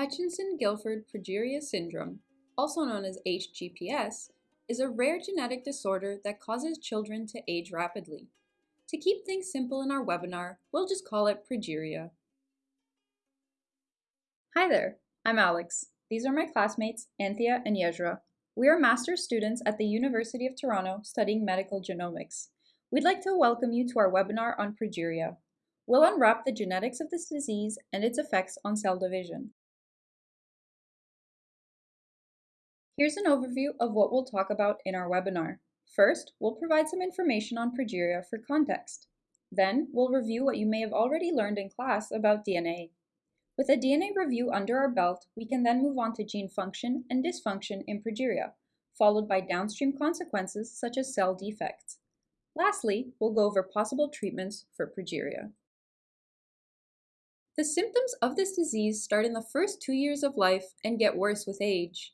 Hutchinson-Gilford progeria syndrome, also known as HGPS, is a rare genetic disorder that causes children to age rapidly. To keep things simple in our webinar, we'll just call it progeria. Hi there, I'm Alex. These are my classmates, Anthea and Yezra. We are master's students at the University of Toronto studying medical genomics. We'd like to welcome you to our webinar on progeria. We'll unwrap the genetics of this disease and its effects on cell division. Here's an overview of what we'll talk about in our webinar. First, we'll provide some information on progeria for context. Then, we'll review what you may have already learned in class about DNA. With a DNA review under our belt, we can then move on to gene function and dysfunction in progeria, followed by downstream consequences such as cell defects. Lastly, we'll go over possible treatments for progeria. The symptoms of this disease start in the first two years of life and get worse with age.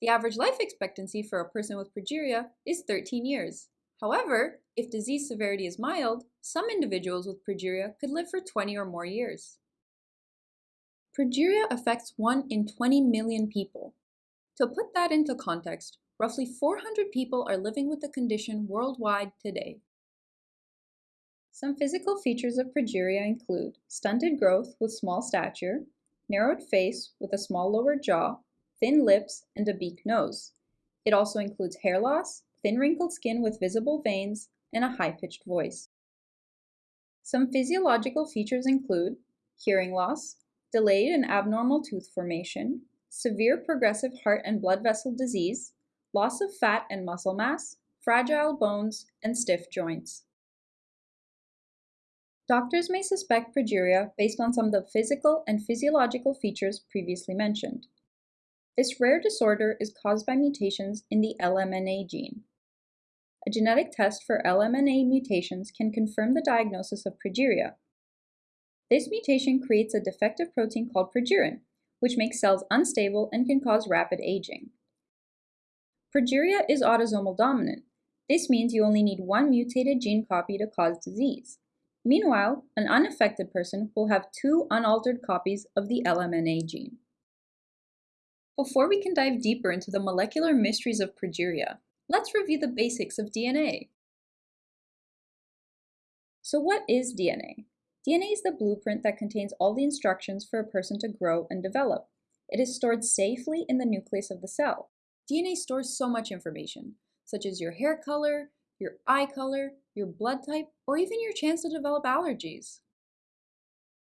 The average life expectancy for a person with progeria is 13 years. However, if disease severity is mild, some individuals with progeria could live for 20 or more years. Progeria affects 1 in 20 million people. To put that into context, roughly 400 people are living with the condition worldwide today. Some physical features of progeria include stunted growth with small stature, narrowed face with a small lower jaw, thin lips, and a beak nose. It also includes hair loss, thin wrinkled skin with visible veins, and a high-pitched voice. Some physiological features include hearing loss, delayed and abnormal tooth formation, severe progressive heart and blood vessel disease, loss of fat and muscle mass, fragile bones, and stiff joints. Doctors may suspect progeria based on some of the physical and physiological features previously mentioned. This rare disorder is caused by mutations in the LMNA gene. A genetic test for LMNA mutations can confirm the diagnosis of progeria. This mutation creates a defective protein called progerin, which makes cells unstable and can cause rapid aging. Progeria is autosomal dominant. This means you only need one mutated gene copy to cause disease. Meanwhile, an unaffected person will have two unaltered copies of the LMNA gene. Before we can dive deeper into the molecular mysteries of progeria, let's review the basics of DNA. So what is DNA? DNA is the blueprint that contains all the instructions for a person to grow and develop. It is stored safely in the nucleus of the cell. DNA stores so much information, such as your hair color, your eye color, your blood type, or even your chance to develop allergies.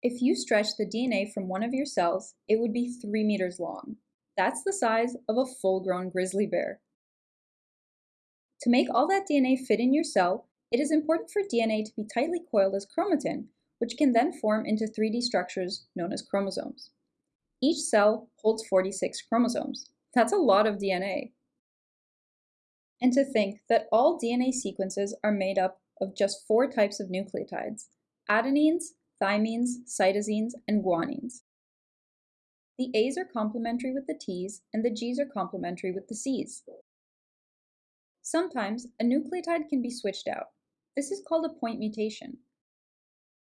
If you stretch the DNA from one of your cells, it would be 3 meters long. That's the size of a full-grown grizzly bear. To make all that DNA fit in your cell, it is important for DNA to be tightly coiled as chromatin, which can then form into 3D structures known as chromosomes. Each cell holds 46 chromosomes. That's a lot of DNA. And to think that all DNA sequences are made up of just four types of nucleotides, adenines, thymines, cytosines, and guanines. The A's are complementary with the T's, and the G's are complementary with the C's. Sometimes, a nucleotide can be switched out. This is called a point mutation.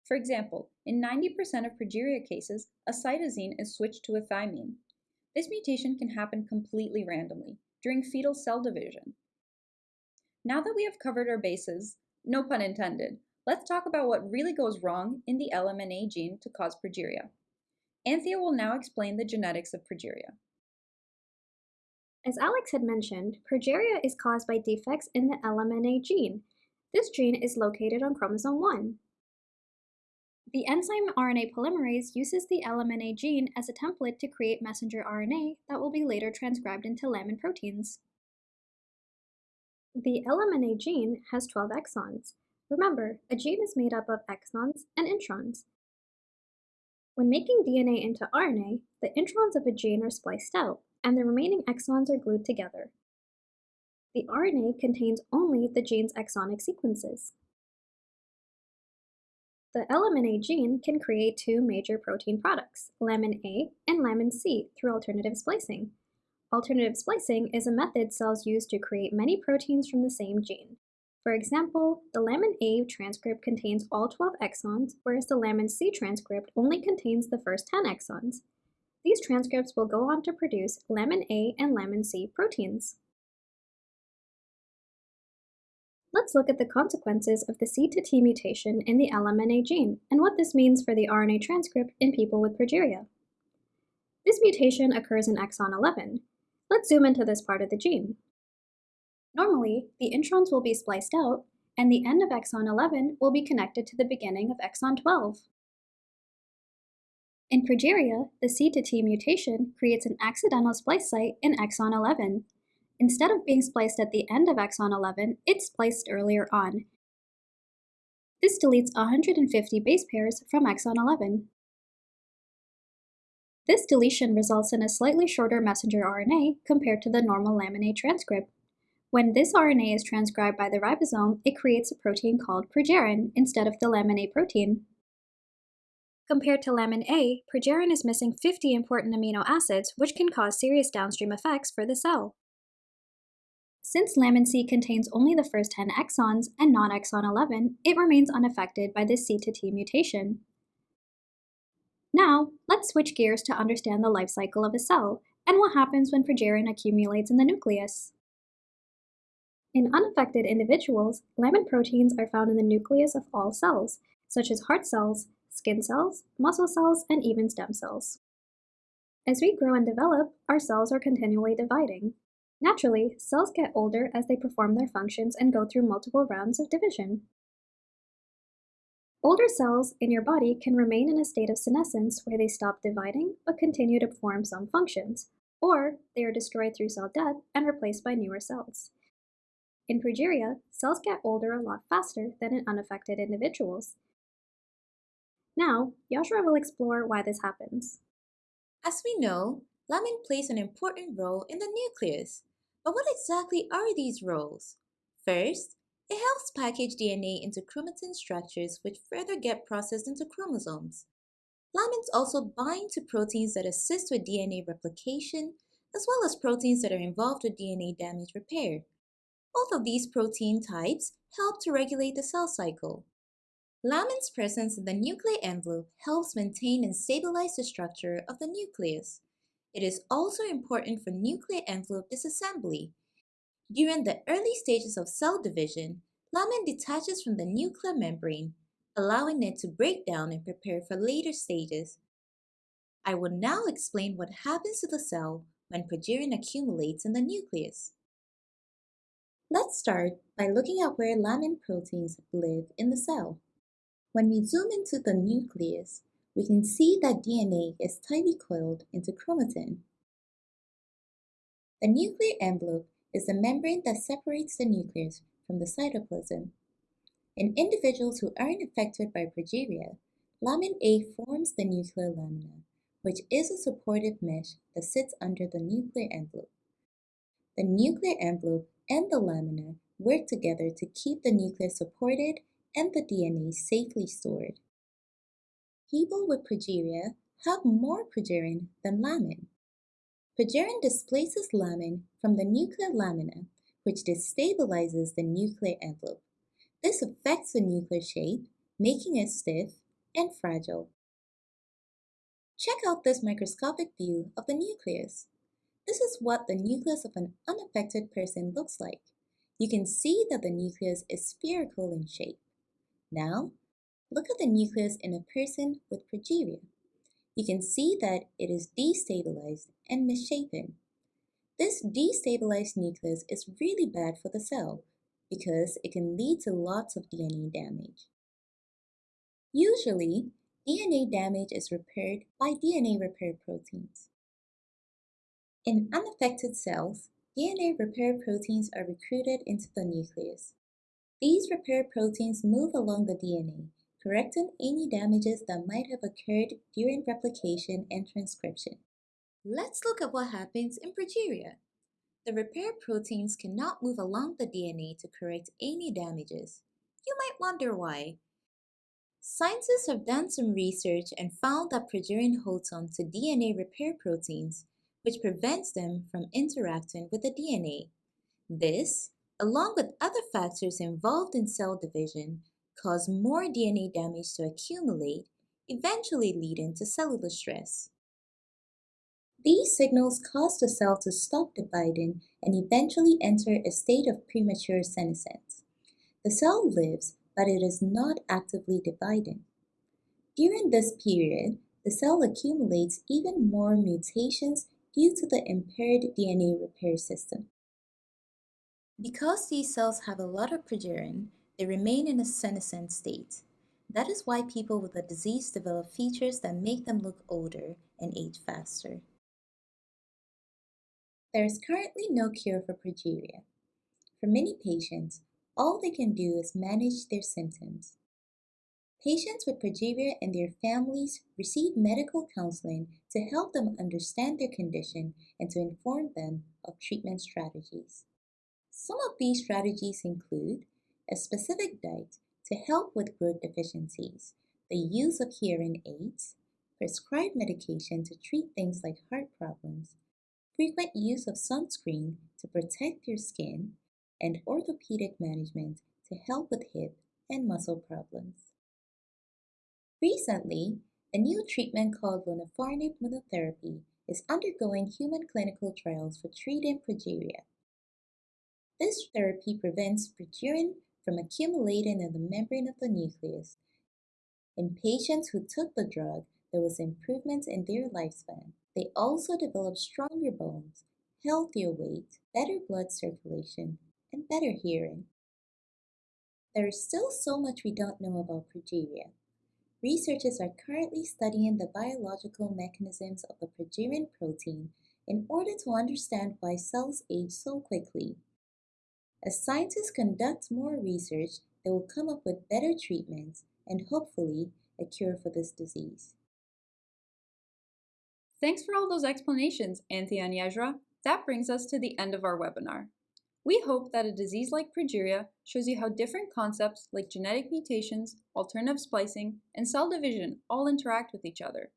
For example, in 90% of progeria cases, a cytosine is switched to a thymine. This mutation can happen completely randomly, during fetal cell division. Now that we have covered our bases, no pun intended, let's talk about what really goes wrong in the LMNA gene to cause progeria. Anthea will now explain the genetics of progeria. As Alex had mentioned, progeria is caused by defects in the LMNA gene. This gene is located on chromosome 1. The enzyme RNA polymerase uses the LMNA gene as a template to create messenger RNA that will be later transcribed into lamin proteins. The LMNA gene has 12 exons. Remember, a gene is made up of exons and introns. When making DNA into RNA, the introns of a gene are spliced out, and the remaining exons are glued together. The RNA contains only the gene's exonic sequences. The LMNA gene can create two major protein products, lamin A and lamin C, through alternative splicing. Alternative splicing is a method cells use to create many proteins from the same gene. For example, the lamin A transcript contains all 12 exons, whereas the lamin C transcript only contains the first 10 exons. these transcripts will go on to produce lamin A and lamin C proteins. Let's look at the consequences of the C to T mutation in the LMNA gene and what this means for the RNA transcript in people with progeria. This mutation occurs in exon 11. Let's zoom into this part of the gene. Normally, the introns will be spliced out, and the end of exon 11 will be connected to the beginning of exon 12. In progeria, the C to T mutation creates an accidental splice site in exon 11, Instead of being spliced at the end of exon 11, it's spliced earlier on. This deletes 150 base pairs from exon 11. This deletion results in a slightly shorter messenger RNA compared to the normal lamin A transcript. When this RNA is transcribed by the ribosome, it creates a protein called progerin instead of the lamin A protein. Compared to lamin A, progerin is missing 50 important amino acids, which can cause serious downstream effects for the cell. Since lamin C contains only the first 10 exons and not exon 11, it remains unaffected by this C to T mutation. Now, let's switch gears to understand the life cycle of a cell and what happens when progerin accumulates in the nucleus. In unaffected individuals, lamin proteins are found in the nucleus of all cells, such as heart cells, skin cells, muscle cells, and even stem cells. As we grow and develop, our cells are continually dividing, Naturally, cells get older as they perform their functions and go through multiple rounds of division. Older cells in your body can remain in a state of senescence where they stop dividing but continue to perform some functions, or they are destroyed through cell death and replaced by newer cells. In progeria, cells get older a lot faster than in unaffected individuals. Now, Yashra will explore why this happens. As we know, lamin plays an important role in the nucleus. But what exactly are these roles? First, it helps package DNA into chromatin structures which further get processed into chromosomes. Lamins also bind to proteins that assist with DNA replication, as well as proteins that are involved with DNA damage repair. Both of these protein types help to regulate the cell cycle. Lamin's presence in the nuclear envelope helps maintain and stabilize the structure of the nucleus. It is also important for nuclear envelope disassembly. During the early stages of cell division, lamin detaches from the nuclear membrane, allowing it to break down and prepare for later stages. I will now explain what happens to the cell when progerin accumulates in the nucleus. Let's start by looking at where lamin proteins live in the cell. When we zoom into the nucleus, we can see that DNA is tightly coiled into chromatin. The nuclear envelope is the membrane that separates the nucleus from the cytoplasm. In individuals who aren't affected by progeria, lamin A forms the nuclear lamina, which is a supportive mesh that sits under the nuclear envelope. The nuclear envelope and the lamina work together to keep the nucleus supported and the DNA safely stored. People with progeria have more progerin than lamin. Progerin displaces lamin from the nuclear lamina, which destabilizes the nuclear envelope. This affects the nuclear shape, making it stiff and fragile. Check out this microscopic view of the nucleus. This is what the nucleus of an unaffected person looks like. You can see that the nucleus is spherical in shape. Now, Look at the nucleus in a person with progeria. You can see that it is destabilized and misshapen. This destabilized nucleus is really bad for the cell because it can lead to lots of DNA damage. Usually, DNA damage is repaired by DNA repair proteins. In unaffected cells, DNA repair proteins are recruited into the nucleus. These repair proteins move along the DNA correcting any damages that might have occurred during replication and transcription. Let's look at what happens in progeria. The repair proteins cannot move along the DNA to correct any damages. You might wonder why. Scientists have done some research and found that progerin holds on to DNA repair proteins, which prevents them from interacting with the DNA. This, along with other factors involved in cell division, cause more DNA damage to accumulate, eventually leading to cellular stress. These signals cause the cell to stop dividing and eventually enter a state of premature senescence. The cell lives, but it is not actively dividing. During this period, the cell accumulates even more mutations due to the impaired DNA repair system. Because these cells have a lot of progerin, they remain in a senescent state. That is why people with the disease develop features that make them look older and age faster. There is currently no cure for progeria. For many patients, all they can do is manage their symptoms. Patients with progeria and their families receive medical counseling to help them understand their condition and to inform them of treatment strategies. Some of these strategies include a specific diet to help with growth deficiencies, the use of hearing aids, prescribed medication to treat things like heart problems, frequent use of sunscreen to protect your skin, and orthopedic management to help with hip and muscle problems. Recently, a new treatment called lonafarnib monotherapy is undergoing human clinical trials for treating progeria. This therapy prevents progerin from accumulating in the membrane of the nucleus. In patients who took the drug, there was improvement in their lifespan. They also developed stronger bones, healthier weight, better blood circulation, and better hearing. There is still so much we don't know about progeria. Researchers are currently studying the biological mechanisms of the progerin protein in order to understand why cells age so quickly. As scientists conduct more research, they will come up with better treatments and hopefully a cure for this disease. Thanks for all those explanations, Anthea and Yajra. That brings us to the end of our webinar. We hope that a disease like progeria shows you how different concepts like genetic mutations, alternative splicing, and cell division all interact with each other.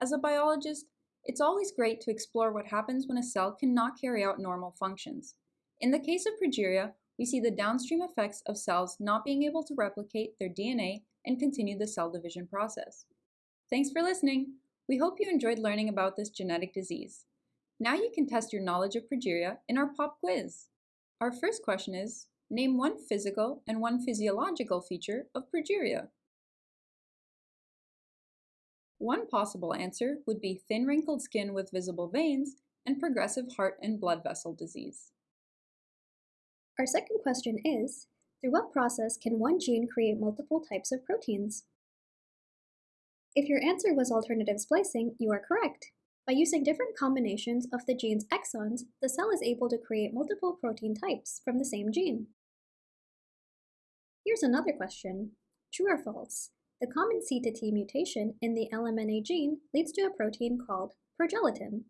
As a biologist, it's always great to explore what happens when a cell cannot carry out normal functions. In the case of progeria, we see the downstream effects of cells not being able to replicate their DNA and continue the cell division process. Thanks for listening. We hope you enjoyed learning about this genetic disease. Now you can test your knowledge of progeria in our pop quiz. Our first question is, name one physical and one physiological feature of progeria. One possible answer would be thin wrinkled skin with visible veins and progressive heart and blood vessel disease. Our second question is, through what process can one gene create multiple types of proteins? If your answer was alternative splicing, you are correct. By using different combinations of the gene's exons, the cell is able to create multiple protein types from the same gene. Here's another question. True or false? The common C to T mutation in the LMNA gene leads to a protein called progelatin.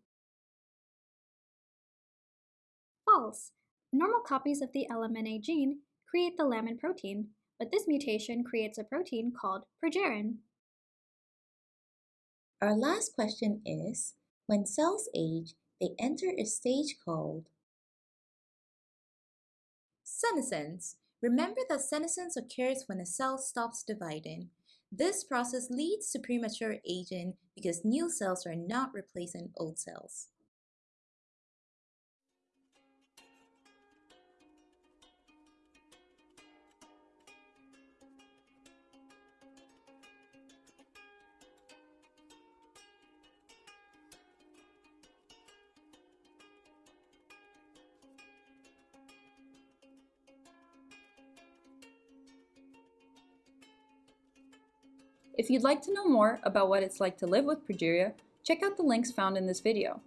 False. Normal copies of the LMNA gene create the lamin protein, but this mutation creates a protein called progerin. Our last question is, when cells age, they enter a stage called senescence. Remember that senescence occurs when a cell stops dividing. This process leads to premature aging because new cells are not replacing old cells. If you'd like to know more about what it's like to live with progeria, check out the links found in this video.